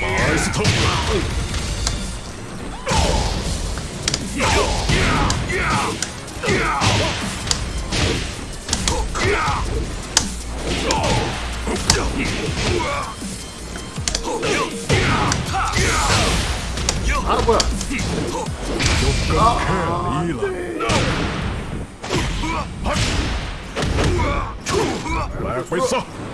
마이스터 바로 뭐야 아, 아, 아,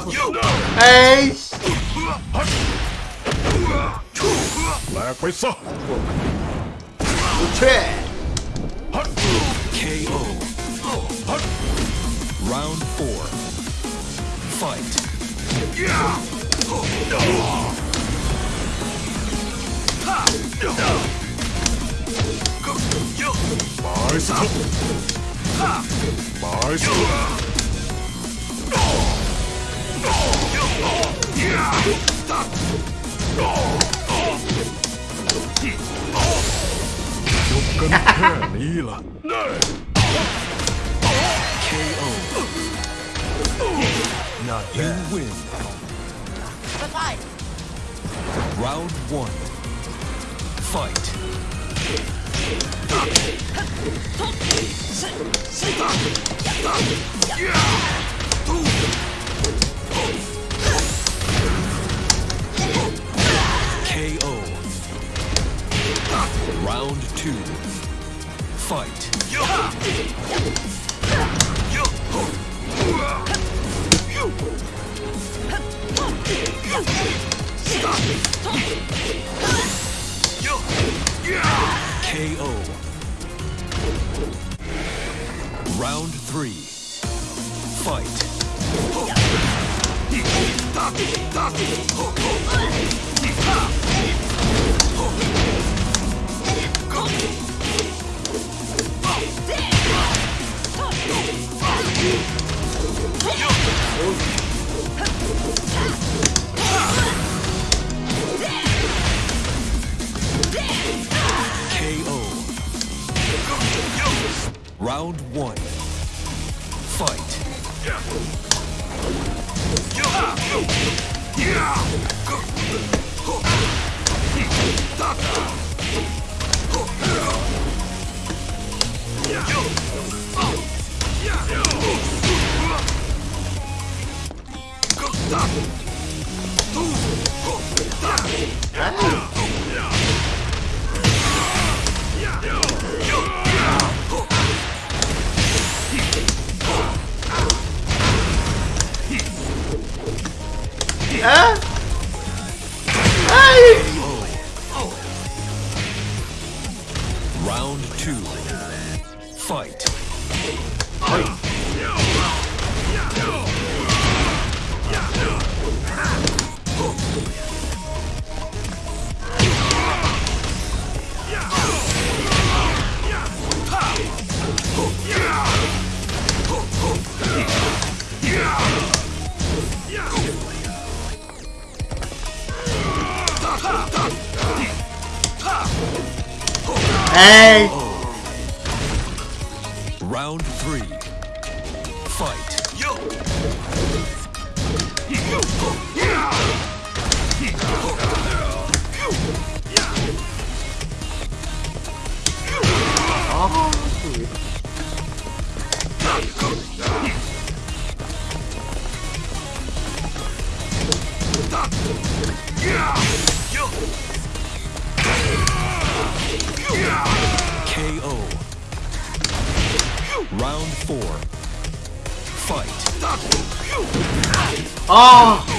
싶어서 에이씨 말하고 있어 우체 KO Round 4 Fight 말씀 말씀 กันแค่นี้ล่ะ you win. Round one Fight. KO. Round two. Fight. KO. Round three. Fight. Round one. Hey! Round three. Fight. Yo. Yeah. KO. Round four. Fight. Oh!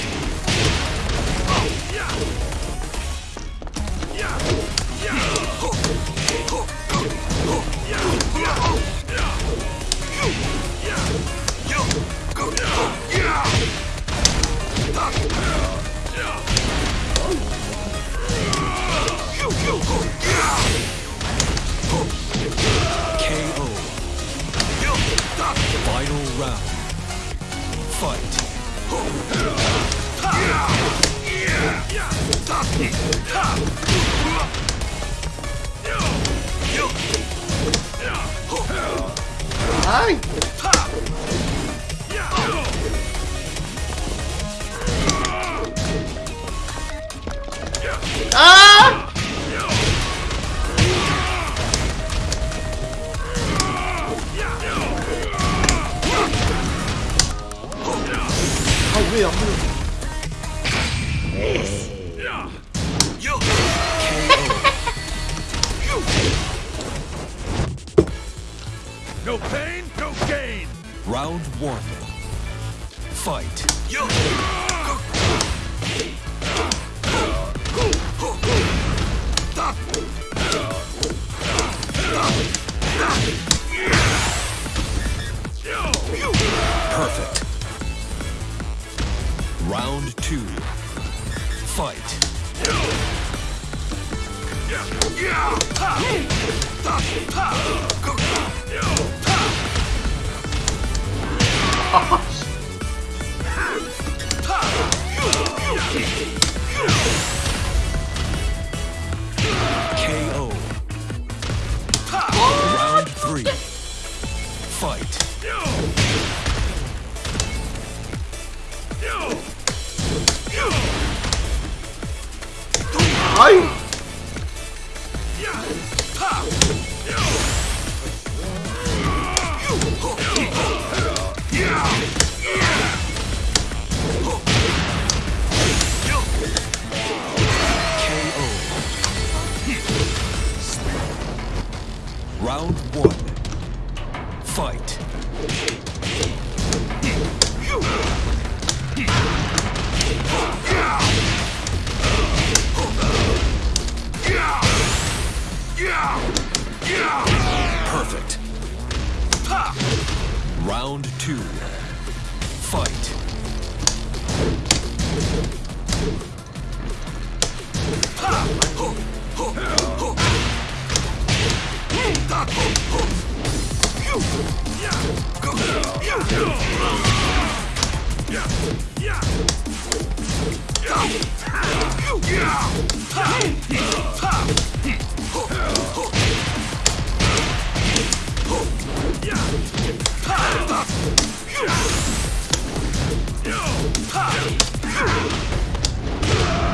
No pain, no gain. Round one. Fight. Perfect. Round two. Fight. KO. Round three. Fight. 아 Round two. Fight.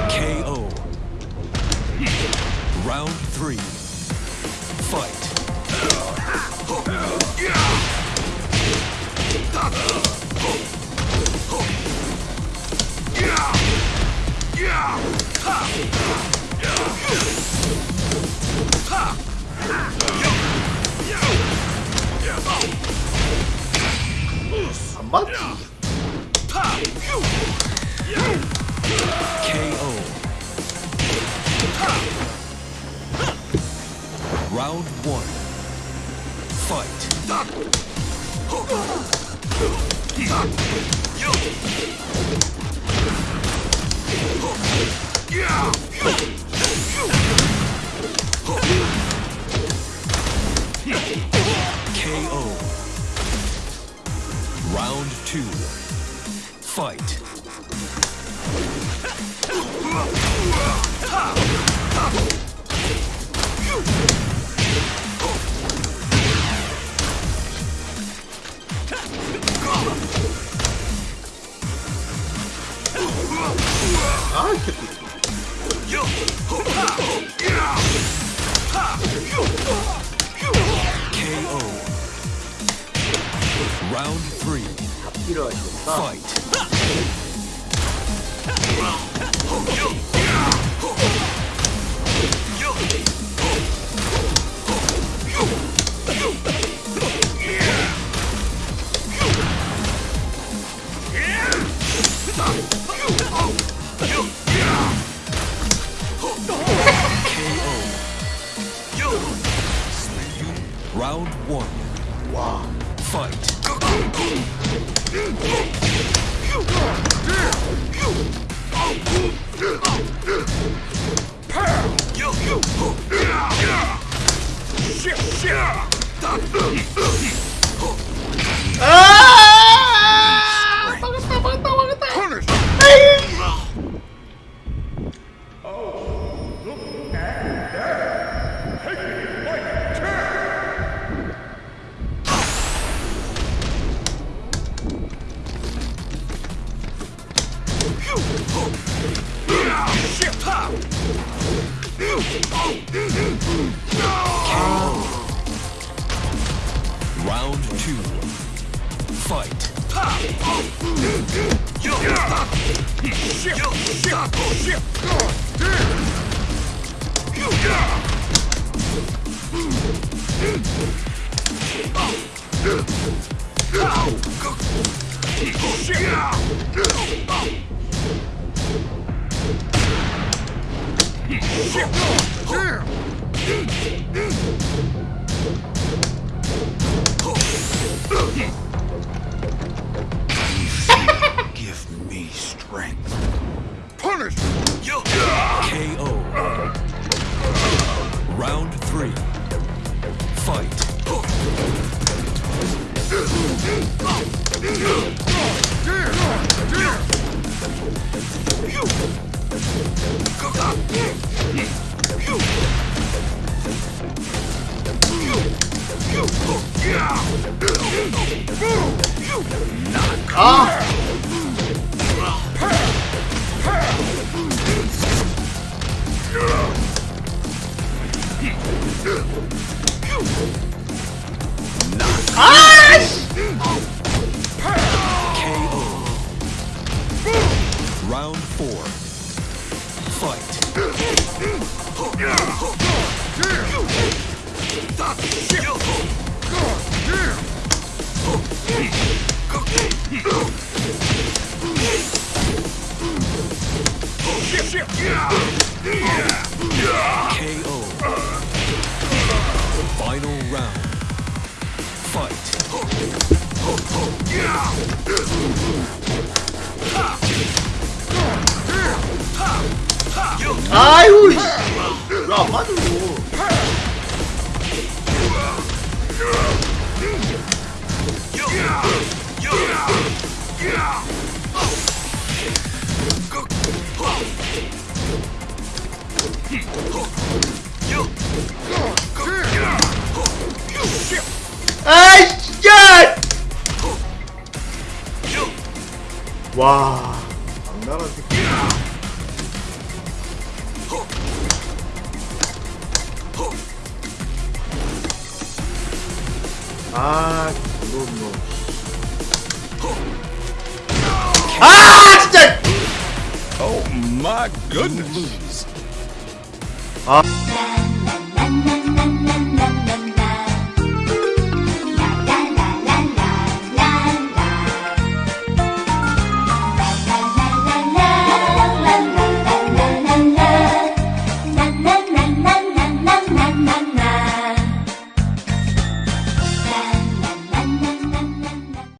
KO. Round three. Round one. Fight. KO. Round two. Fight. Round two. Fight. Give me strength. Punish! KO. Round three. Fight. 아! Nice. KO. Round four. Fight. Yeah. 아유 왜안 맞아 이거 아이 야! 와. 안 날아지. 끼 아 노노 아 진짜 Oh my goodness. Lose. na na na